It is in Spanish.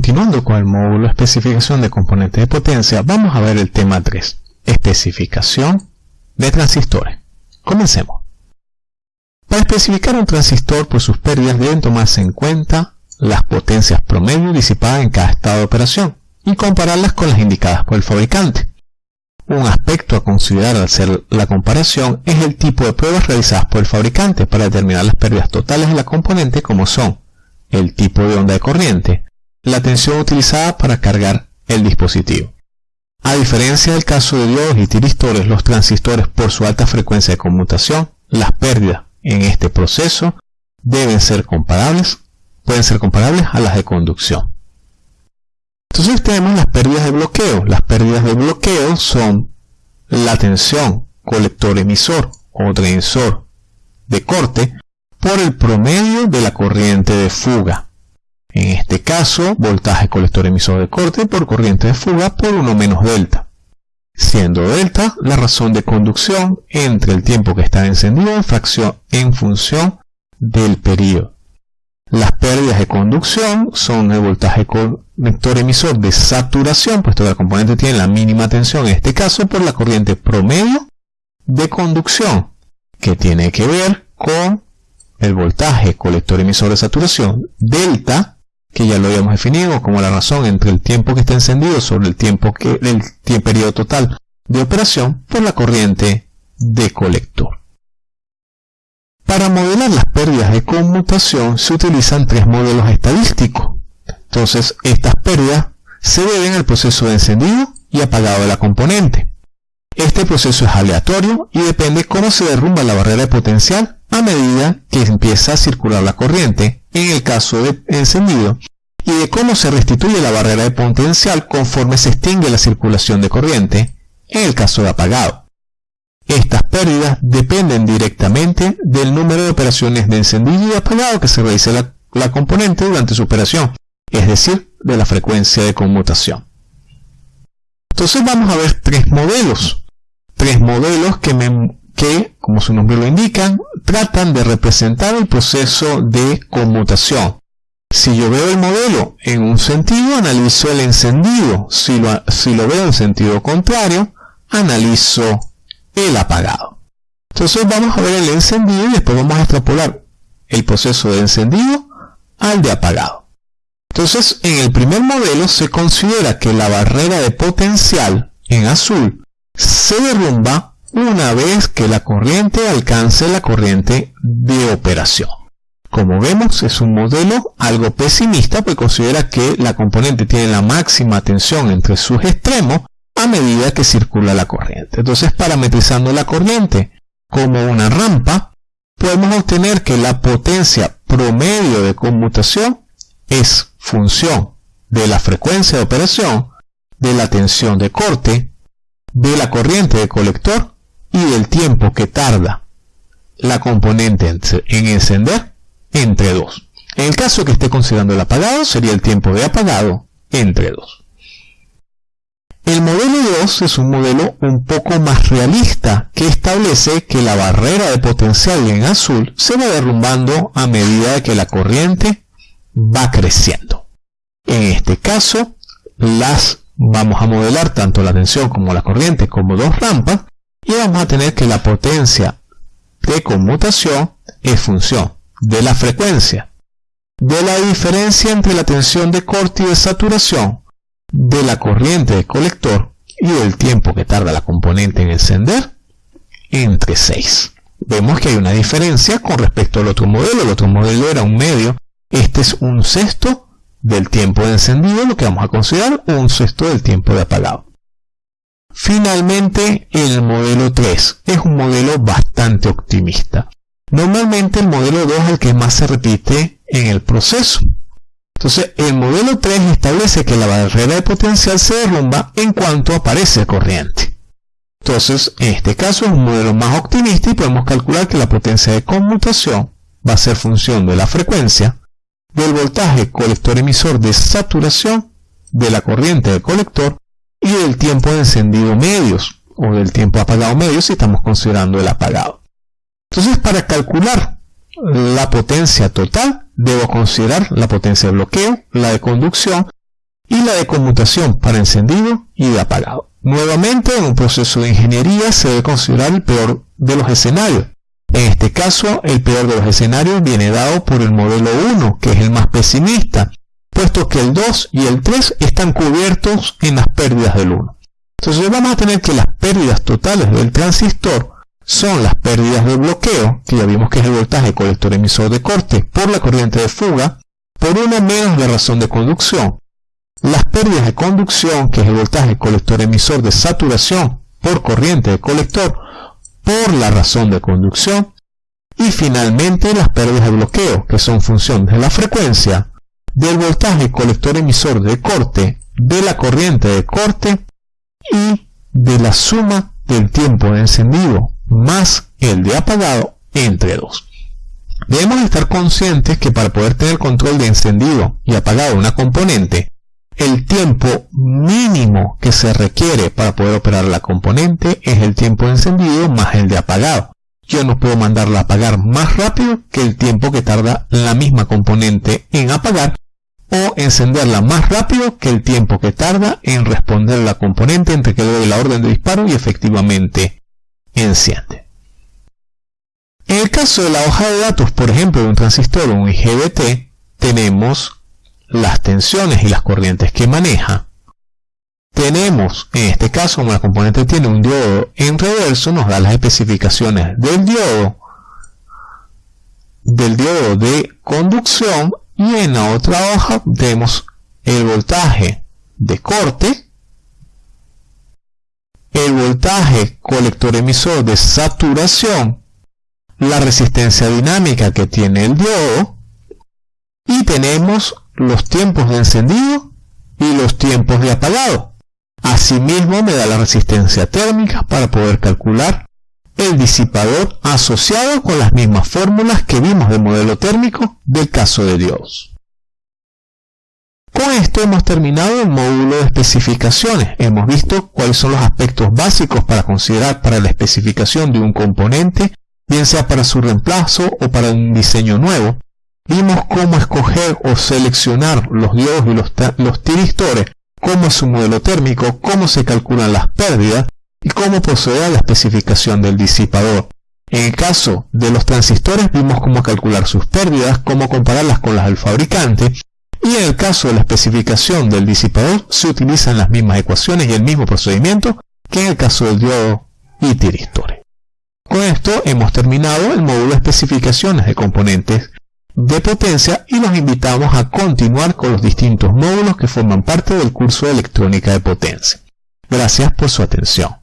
continuando con el módulo especificación de componentes de potencia, vamos a ver el tema 3, especificación de transistores. Comencemos. Para especificar un transistor por sus pérdidas deben tomarse en cuenta las potencias promedio disipadas en cada estado de operación y compararlas con las indicadas por el fabricante. Un aspecto a considerar al hacer la comparación es el tipo de pruebas realizadas por el fabricante para determinar las pérdidas totales de la componente como son el tipo de onda de corriente, la tensión utilizada para cargar el dispositivo. A diferencia del caso de diodos y tiristores, los transistores por su alta frecuencia de conmutación, las pérdidas en este proceso deben ser comparables, pueden ser comparables a las de conducción. Entonces tenemos las pérdidas de bloqueo. Las pérdidas de bloqueo son la tensión colector-emisor o transistor de corte por el promedio de la corriente de fuga. En este caso, voltaje colector emisor de corte por corriente de fuga por 1 menos delta. Siendo delta la razón de conducción entre el tiempo que está encendido en fracción en función del periodo. Las pérdidas de conducción son el voltaje colector emisor de saturación, puesto que el componente tiene la mínima tensión, en este caso por la corriente promedio de conducción, que tiene que ver con el voltaje colector emisor de saturación, delta, que ya lo habíamos definido como la razón entre el tiempo que está encendido sobre el tiempo que el, periodo total de operación por la corriente de colector. Para modelar las pérdidas de conmutación se utilizan tres modelos estadísticos. Entonces, estas pérdidas se deben al proceso de encendido y apagado de la componente. Este proceso es aleatorio y depende cómo se derrumba la barrera de potencial a medida que empieza a circular la corriente, en el caso de encendido, y de cómo se restituye la barrera de potencial conforme se extingue la circulación de corriente, en el caso de apagado. Estas pérdidas dependen directamente del número de operaciones de encendido y apagado que se realice la, la componente durante su operación, es decir, de la frecuencia de conmutación. Entonces vamos a ver tres modelos. Tres modelos que, que, como su nombre lo indica, tratan de representar el proceso de conmutación. Si yo veo el modelo en un sentido, analizo el encendido. Si lo, si lo veo en sentido contrario, analizo el apagado. Entonces vamos a ver el encendido y después vamos a extrapolar el proceso de encendido al de apagado. Entonces, en el primer modelo se considera que la barrera de potencial en azul se derrumba una vez que la corriente alcance la corriente de operación. Como vemos, es un modelo algo pesimista, pues considera que la componente tiene la máxima tensión entre sus extremos a medida que circula la corriente. Entonces, parametrizando la corriente como una rampa, podemos obtener que la potencia promedio de conmutación es función de la frecuencia de operación, de la tensión de corte, de la corriente de colector y del tiempo que tarda la componente en encender entre 2. En el caso que esté considerando el apagado, sería el tiempo de apagado entre 2. El modelo 2 es un modelo un poco más realista que establece que la barrera de potencial en azul se va derrumbando a medida que la corriente va creciendo. En este caso, las vamos a modelar tanto la tensión como la corriente como dos rampas y vamos a tener que la potencia de conmutación es función de la frecuencia, de la diferencia entre la tensión de corte y de saturación, de la corriente de colector y del tiempo que tarda la componente en encender entre 6. Vemos que hay una diferencia con respecto al otro modelo. El otro modelo era un medio este es un sexto del tiempo de encendido, lo que vamos a considerar un sexto del tiempo de apagado. Finalmente, el modelo 3 es un modelo bastante optimista. Normalmente el modelo 2 es el que más se repite en el proceso. Entonces, el modelo 3 establece que la barrera de potencial se derrumba en cuanto aparece corriente. Entonces, en este caso es un modelo más optimista y podemos calcular que la potencia de conmutación va a ser función de la frecuencia del voltaje colector-emisor de saturación, de la corriente del colector y del tiempo de encendido medios o del tiempo apagado medio si estamos considerando el apagado. Entonces para calcular la potencia total debo considerar la potencia de bloqueo, la de conducción y la de conmutación para encendido y de apagado. Nuevamente, en un proceso de ingeniería se debe considerar el peor de los escenarios. En este caso, el peor de los escenarios viene dado por el modelo 1, que es el más pesimista, puesto que el 2 y el 3 están cubiertos en las pérdidas del 1. Entonces vamos a tener que las pérdidas totales del transistor son las pérdidas de bloqueo, que ya vimos que es el voltaje colector emisor de corte por la corriente de fuga, por una menos la razón de conducción, las pérdidas de conducción, que es el voltaje colector emisor de saturación por corriente de colector por la razón de conducción, y finalmente las pérdidas de bloqueo, que son función de la frecuencia, del voltaje colector emisor de corte, de la corriente de corte y de la suma del tiempo de encendido más el de apagado entre dos. Debemos estar conscientes que para poder tener control de encendido y apagado de una componente, el tiempo mínimo que se requiere para poder operar la componente es el tiempo de encendido más el de apagado. Yo no puedo mandarla a apagar más rápido que el tiempo que tarda la misma componente en apagar o encenderla más rápido que el tiempo que tarda en responder la componente entre que doy la orden de disparo y efectivamente enciende. En el caso de la hoja de datos, por ejemplo, de un transistor o un IGBT, tenemos las tensiones y las corrientes que maneja. Tenemos, en este caso, como la componente tiene un diodo en reverso, nos da las especificaciones del diodo, del diodo de conducción y en la otra hoja tenemos el voltaje de corte, el voltaje colector emisor de saturación, la resistencia dinámica que tiene el diodo y tenemos los tiempos de encendido y los tiempos de apagado. Asimismo me da la resistencia térmica para poder calcular el disipador asociado con las mismas fórmulas que vimos del modelo térmico del caso de Dios. Con esto hemos terminado el módulo de especificaciones. Hemos visto cuáles son los aspectos básicos para considerar para la especificación de un componente, bien sea para su reemplazo o para un diseño nuevo. Vimos cómo escoger o seleccionar los diodos y los, los tiristores, cómo es su modelo térmico, cómo se calculan las pérdidas y cómo proceder a la especificación del disipador. En el caso de los transistores vimos cómo calcular sus pérdidas, cómo compararlas con las del fabricante y en el caso de la especificación del disipador se utilizan las mismas ecuaciones y el mismo procedimiento que en el caso del diodo y tiristores. Con esto hemos terminado el módulo de especificaciones de componentes de potencia y los invitamos a continuar con los distintos módulos que forman parte del curso de electrónica de potencia. Gracias por su atención.